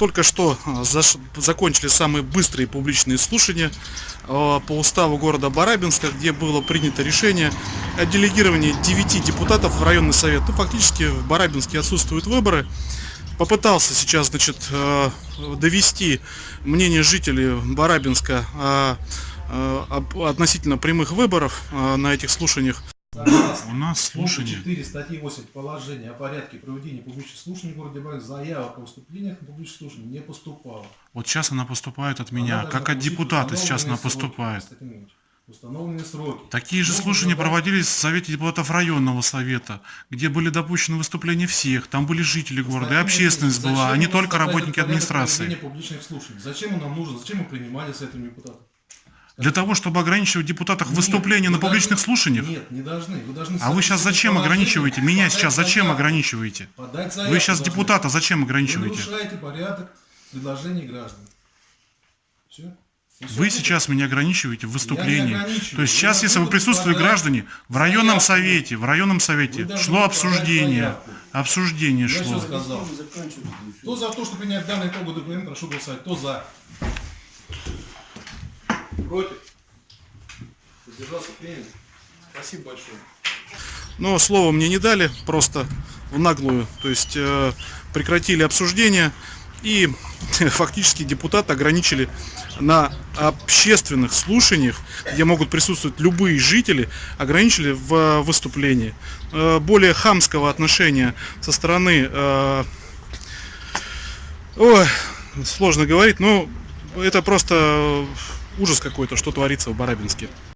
Только что заш- закончили самые быстрые публичные слушания а, по уставу города Барабинска, где было принято решение о делегировании 9 депутатов в районный совет. Ну, фактически в Барабинске отсутствуют выборы. Попытался сейчас, значит, э, довести мнение жителей Барабинска относительно прямых выборов на этих слушаниях. У нас слушание. 4 статьи 8 положения о порядке проведения публичных слушаний в городе Барабинск заявок о выступлениях на публичных слушаниях не поступало. Вот сейчас она поступает от Она меня, должна как от депутата сейчас она сроки. поступает. Установленные сроки. Такие же слушания проводились в Совете депутатов районного совета, где были допущены выступления всех, там были жители города, и общественность была, а не только работники администрации. проведения публичных слушаний? Зачем он нам нужен? Зачем мы принимали с этим депутатом? Для того, чтобы ограничивать депутатах Нет, выступления вы на публичных должны- слушаниях? Нет, не должны. Вы должны А вы сейчас зачем ограничиваете? Меня сейчас зачем заявку. ограничиваете? Вы сейчас должны. депутата зачем Вы ограничиваете? нарушаете порядок предложений граждан. Все? Вы сейчас меня ограничиваете в выступлении. То есть Вы сейчас, если вы присутствовали подать граждане, в районном совете, в районном совете Вы шло обсуждение. Обсуждение шло. Кто за то, что принять данный итоговый документ, прошу голосовать. Кто за? Против? Воздержался принят. Спасибо большое. Но слова мне не дали, просто в наглую. То есть э, прекратили обсуждение и фактически депутаты ограничили на общественных слушаниях, где могут присутствовать любые жители, ограничили в э, выступлении. Э, более хамского отношения со стороны... э, ой, сложно говорить, но это просто ужас какой-то, что творится в Барабинске.